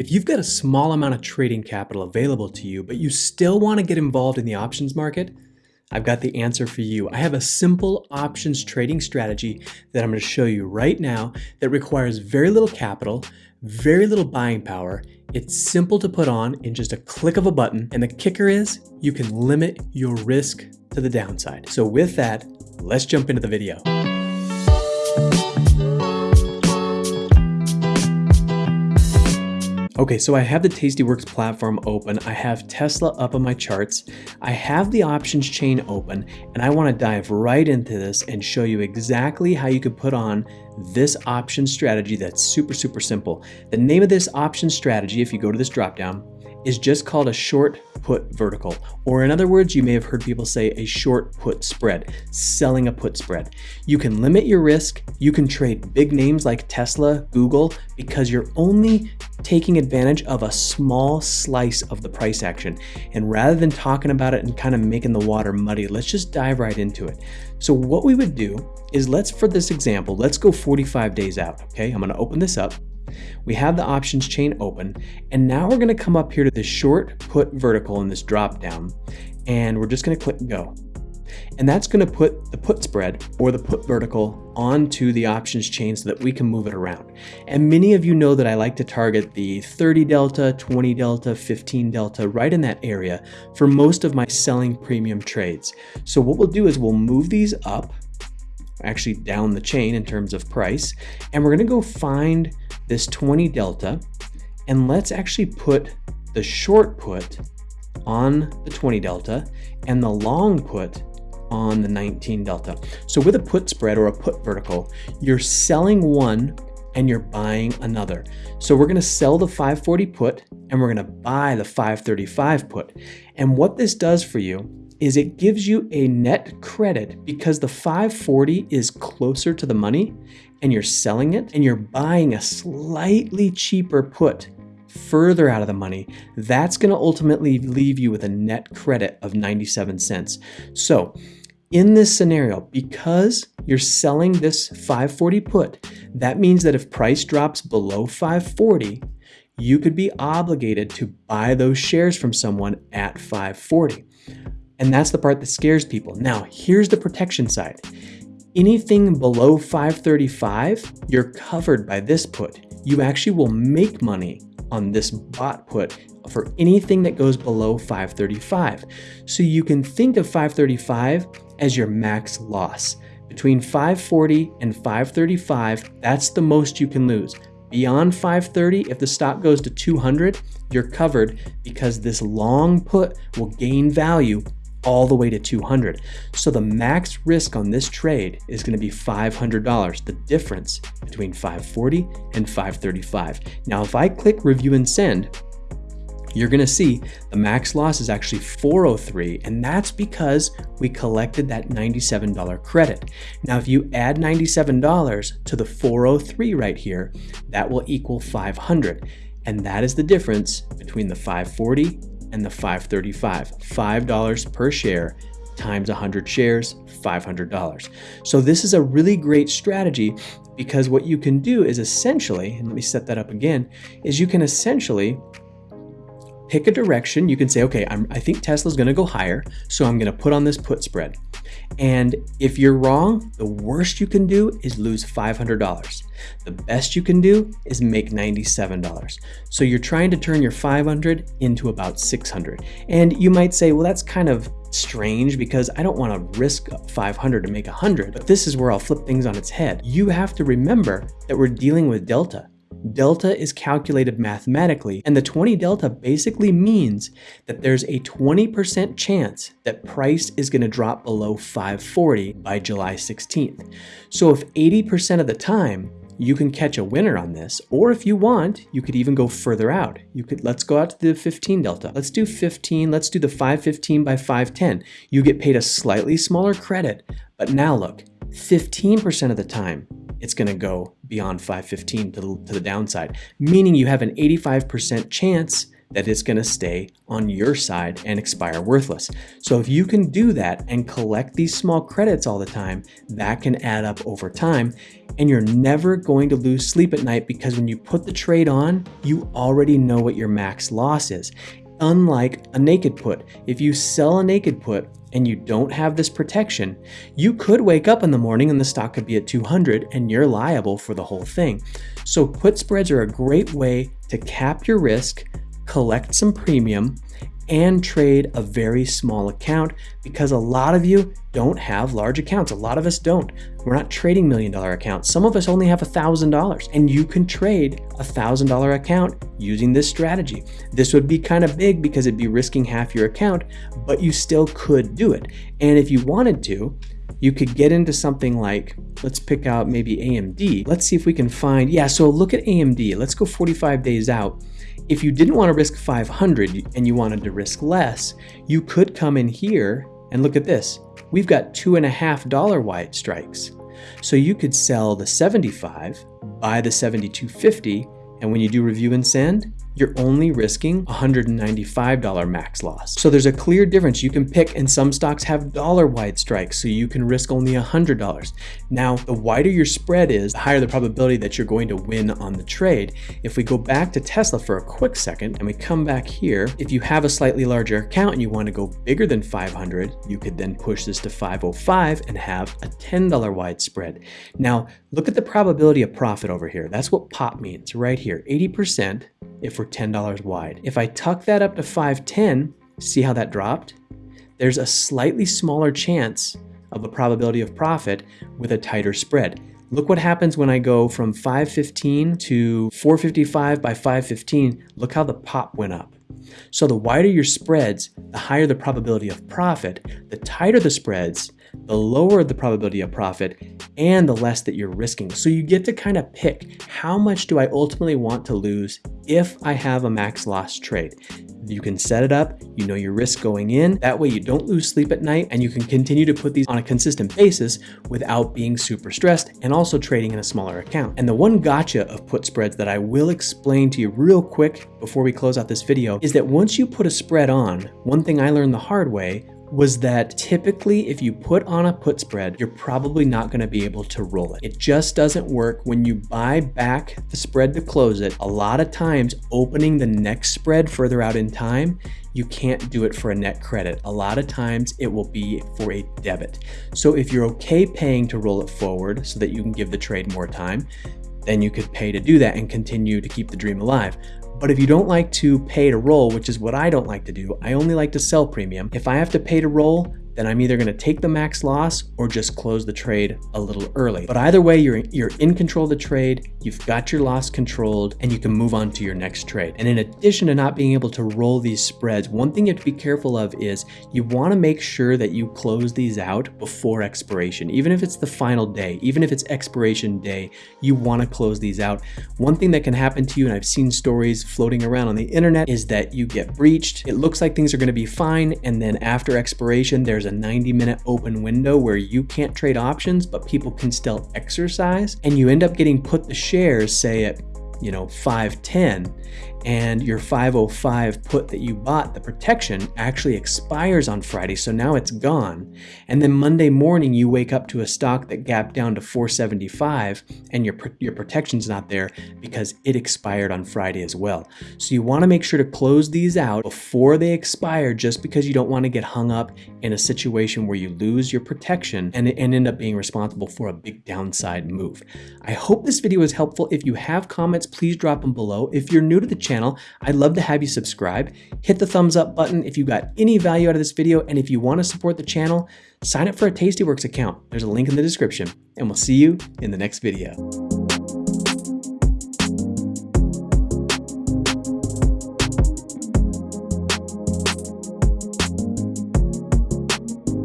If you've got a small amount of trading capital available to you, but you still want to get involved in the options market, I've got the answer for you. I have a simple options trading strategy that I'm going to show you right now that requires very little capital, very little buying power. It's simple to put on in just a click of a button. And the kicker is you can limit your risk to the downside. So with that, let's jump into the video. Okay, so I have the Tastyworks platform open. I have Tesla up on my charts. I have the options chain open, and I wanna dive right into this and show you exactly how you can put on this option strategy that's super, super simple. The name of this option strategy, if you go to this dropdown, is just called a short put vertical, or in other words, you may have heard people say a short put spread, selling a put spread. You can limit your risk. You can trade big names like Tesla, Google, because you're only taking advantage of a small slice of the price action. And rather than talking about it and kind of making the water muddy, let's just dive right into it. So what we would do is let's, for this example, let's go 45 days out, okay? I'm gonna open this up. We have the options chain open, and now we're gonna come up here to this short put vertical in this drop down, and we're just gonna click go. And that's gonna put the put spread or the put vertical onto the options chain so that we can move it around. And many of you know that I like to target the 30 delta, 20 delta, 15 delta, right in that area for most of my selling premium trades. So what we'll do is we'll move these up, actually down the chain in terms of price, and we're gonna go find this 20 delta, and let's actually put the short put on the 20 delta and the long put on the 19 delta. So with a put spread or a put vertical, you're selling one and you're buying another. So we're gonna sell the 540 put and we're gonna buy the 535 put. And what this does for you is it gives you a net credit because the 540 is closer to the money and you're selling it and you're buying a slightly cheaper put further out of the money, that's going to ultimately leave you with a net credit of 97 cents. So in this scenario, because you're selling this 540 put, that means that if price drops below 540, you could be obligated to buy those shares from someone at 540. And that's the part that scares people. Now, here's the protection side. Anything below 535, you're covered by this put. You actually will make money on this bot put for anything that goes below 535. So you can think of 535 as your max loss. Between 540 and 535, that's the most you can lose. Beyond 530, if the stock goes to 200, you're covered because this long put will gain value all the way to 200. So the max risk on this trade is going to be $500, the difference between 540 and 535. Now, if I click review and send, you're gonna see the max loss is actually 403 and that's because we collected that $97 credit. Now if you add $97 to the 403 right here, that will equal 500 and that is the difference between the 540 and the 535, $5 per share times 100 shares, $500. So this is a really great strategy because what you can do is essentially, and let me set that up again, is you can essentially pick a direction. You can say, okay, I'm, I think Tesla's gonna go higher, so I'm gonna put on this put spread. And if you're wrong, the worst you can do is lose $500. The best you can do is make $97. So you're trying to turn your 500 into about 600. And you might say, well, that's kind of strange because I don't want to risk 500 to make 100, but this is where I'll flip things on its head. You have to remember that we're dealing with delta. Delta is calculated mathematically, and the 20 delta basically means that there's a 20% chance that price is going to drop below 540 by July 16th. So if 80% of the time you can catch a winner on this, or if you want, you could even go further out. You could, let's go out to the 15 delta. Let's do 15, let's do the 515 by 510. You get paid a slightly smaller credit, but now look, 15% of the time, it's going to go beyond 515 to the, to the downside, meaning you have an 85% chance that it's going to stay on your side and expire worthless. So if you can do that and collect these small credits all the time, that can add up over time and you're never going to lose sleep at night because when you put the trade on, you already know what your max loss is. Unlike a naked put, if you sell a naked put and you don't have this protection, you could wake up in the morning and the stock could be at 200 and you're liable for the whole thing. So put spreads are a great way to cap your risk, collect some premium, and trade a very small account because a lot of you don't have large accounts. A lot of us don't. We're not trading million dollar accounts. Some of us only have a thousand dollars and you can trade a thousand dollar account using this strategy. This would be kind of big because it'd be risking half your account, but you still could do it. And if you wanted to, you could get into something like, let's pick out maybe AMD. Let's see if we can find, yeah, so look at AMD. Let's go 45 days out. If you didn't want to risk 500 and you wanted to risk less, you could come in here and look at this. We've got two and a half dollar wide strikes. So you could sell the 75, buy the 7250, and when you do review and send, you're only risking $195 max loss. So there's a clear difference you can pick and some stocks have dollar wide strikes so you can risk only $100. Now, the wider your spread is, the higher the probability that you're going to win on the trade. If we go back to Tesla for a quick second and we come back here, if you have a slightly larger account and you want to go bigger than 500, you could then push this to 505 and have a $10 wide spread. Now, look at the probability of profit over here. That's what POP means right here, 80% if we're $10 wide. If I tuck that up to 510, see how that dropped? There's a slightly smaller chance of a probability of profit with a tighter spread. Look what happens when I go from 515 to 455 by 515. Look how the pop went up. So the wider your spreads, the higher the probability of profit. The tighter the spreads, the lower the probability of profit and the less that you're risking. So you get to kind of pick how much do I ultimately want to lose if I have a max loss trade. You can set it up, you know your risk going in. That way you don't lose sleep at night and you can continue to put these on a consistent basis without being super stressed and also trading in a smaller account. And the one gotcha of put spreads that I will explain to you real quick before we close out this video is that once you put a spread on, one thing I learned the hard way was that typically if you put on a put spread, you're probably not going to be able to roll it. It just doesn't work when you buy back the spread to close it. A lot of times opening the next spread further out in time, you can't do it for a net credit. A lot of times it will be for a debit. So if you're okay paying to roll it forward so that you can give the trade more time, then you could pay to do that and continue to keep the dream alive. But if you don't like to pay to roll, which is what I don't like to do, I only like to sell premium. If I have to pay to roll, then I'm either gonna take the max loss or just close the trade a little early. But either way, you're, you're in control of the trade, you've got your loss controlled, and you can move on to your next trade. And in addition to not being able to roll these spreads, one thing you have to be careful of is you wanna make sure that you close these out before expiration. Even if it's the final day, even if it's expiration day, you wanna close these out. One thing that can happen to you, and I've seen stories floating around on the internet, is that you get breached. It looks like things are gonna be fine, and then after expiration, there's a 90 minute open window where you can't trade options, but people can still exercise. And you end up getting put the shares, say at you know 510 and your 505 put that you bought, the protection, actually expires on Friday, so now it's gone. And then Monday morning, you wake up to a stock that gapped down to 475, and your, your protection's not there because it expired on Friday as well. So you wanna make sure to close these out before they expire just because you don't wanna get hung up in a situation where you lose your protection and, and end up being responsible for a big downside move. I hope this video was helpful. If you have comments, please drop them below. If you're new to the channel. I'd love to have you subscribe. Hit the thumbs up button if you got any value out of this video. And if you want to support the channel, sign up for a Tastyworks account. There's a link in the description. And we'll see you in the next video.